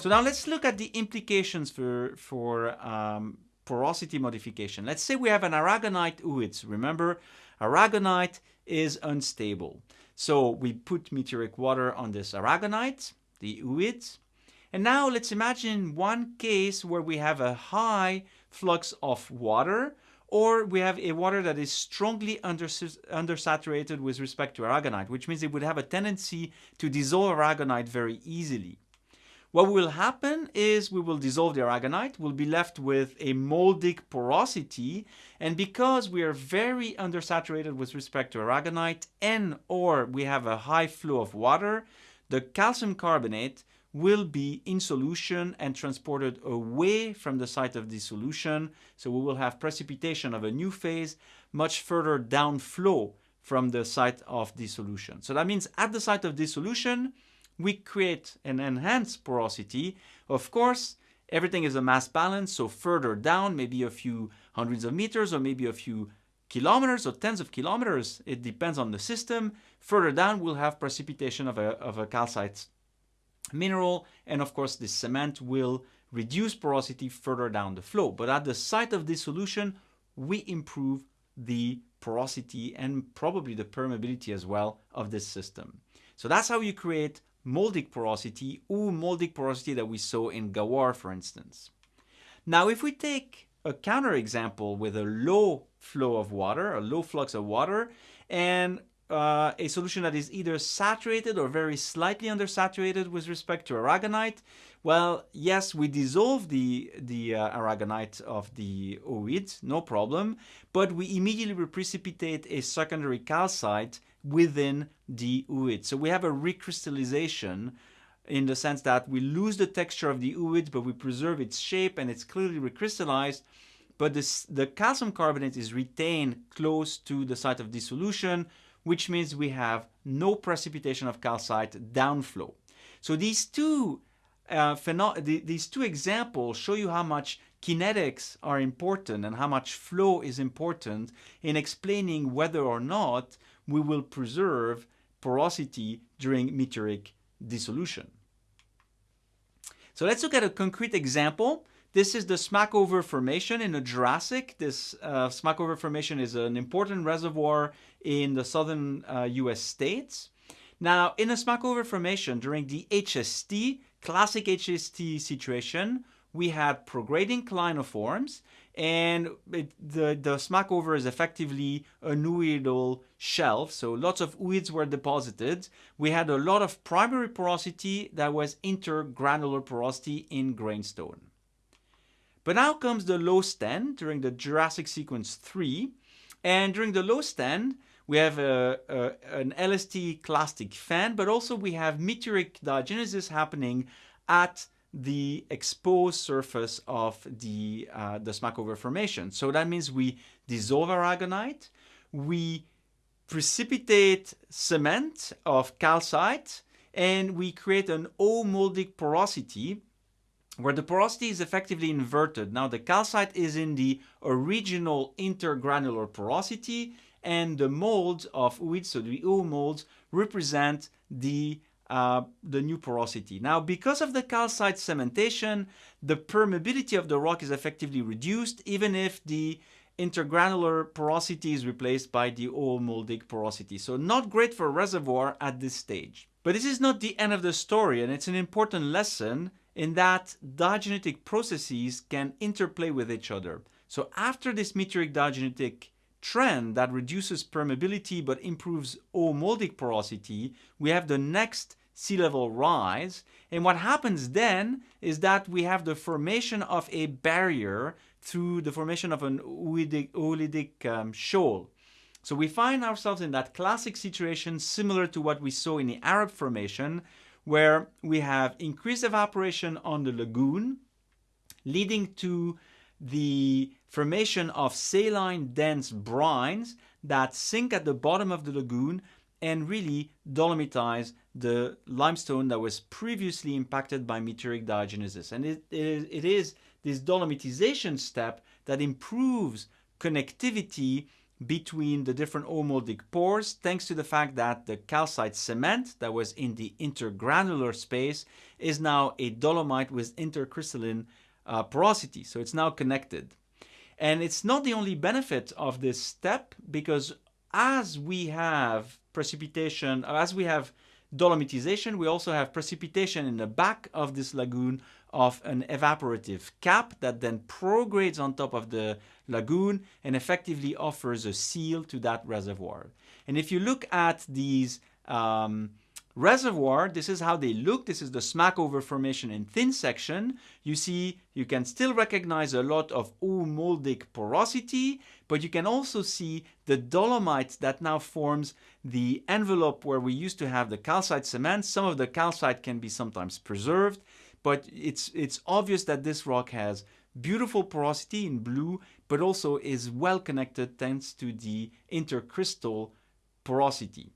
So now let's look at the implications for, for um, porosity modification. Let's say we have an aragonite ooids. Remember, aragonite is unstable. So we put meteoric water on this aragonite, the ooids. And now let's imagine one case where we have a high flux of water or we have a water that is strongly undersaturated with respect to aragonite, which means it would have a tendency to dissolve aragonite very easily. What will happen is we will dissolve the aragonite, we'll be left with a moldic porosity, and because we are very undersaturated with respect to aragonite and or we have a high flow of water, the calcium carbonate will be in solution and transported away from the site of dissolution. So we will have precipitation of a new phase much further down flow from the site of dissolution. So that means at the site of dissolution, we create an enhanced porosity. Of course, everything is a mass balance, so further down, maybe a few hundreds of meters or maybe a few kilometers or tens of kilometers, it depends on the system. Further down, we'll have precipitation of a, of a calcite mineral, and of course, the cement will reduce porosity further down the flow. But at the site of dissolution, we improve the porosity and probably the permeability as well of this system. So that's how you create moldic porosity or moldic porosity that we saw in Ghawar, for instance. Now, if we take a counterexample with a low flow of water, a low flux of water, and uh, a solution that is either saturated or very slightly undersaturated with respect to aragonite, well, yes, we dissolve the, the uh, aragonite of the ooid, no problem, but we immediately precipitate a secondary calcite within the ooid. So we have a recrystallization in the sense that we lose the texture of the ooid, but we preserve its shape and it's clearly recrystallized. But this, the calcium carbonate is retained close to the site of dissolution, which means we have no precipitation of calcite downflow. So these two uh, these two examples show you how much kinetics are important and how much flow is important in explaining whether or not we will preserve porosity during meteoric dissolution. So let's look at a concrete example. This is the Smackover Formation in the Jurassic. This uh, Smackover Formation is an important reservoir in the southern uh, US states. Now, in the Smackover Formation, during the HST, classic HST situation, we had prograding clinoforms, and it, the, the Smackover is effectively a ooidal shelf, so lots of ooids were deposited. We had a lot of primary porosity that was intergranular porosity in grainstone. But now comes the low stand during the Jurassic sequence 3, and during the low stand, we have a, a, an LST clastic fan, but also we have meteoric diagenesis happening at the exposed surface of the, uh, the Smackover formation. So that means we dissolve aragonite, we precipitate cement of calcite, and we create an oomoldic porosity where the porosity is effectively inverted. Now the calcite is in the original intergranular porosity and the molds of ooids, so the oomolds, represent the uh, the new porosity. Now, because of the calcite cementation, the permeability of the rock is effectively reduced, even if the intergranular porosity is replaced by the moldic porosity. So not great for reservoir at this stage. But this is not the end of the story, and it's an important lesson in that diagenetic processes can interplay with each other. So after this meteoric diagenetic trend that reduces permeability but improves moldic porosity, we have the next sea level rise. And what happens then is that we have the formation of a barrier through the formation of an oolitic um, shoal. So we find ourselves in that classic situation similar to what we saw in the Arab Formation, where we have increased evaporation on the lagoon, leading to the formation of saline dense brines that sink at the bottom of the lagoon and really dolomitize the limestone that was previously impacted by meteoric diagenesis. And it, it, is, it is this dolomitization step that improves connectivity between the different oomoldic pores thanks to the fact that the calcite cement that was in the intergranular space is now a dolomite with intercrystalline uh, porosity. So it's now connected. And it's not the only benefit of this step because as we have precipitation, as we have dolomitization, we also have precipitation in the back of this lagoon of an evaporative cap that then progrades on top of the lagoon and effectively offers a seal to that reservoir. And if you look at these um, reservoir, this is how they look. This is the Smackover Formation in thin section. You see, you can still recognize a lot of oomoldic porosity, but you can also see the dolomite that now forms the envelope where we used to have the calcite cement. Some of the calcite can be sometimes preserved, but it's, it's obvious that this rock has beautiful porosity in blue, but also is well connected thanks to the intercrystal porosity.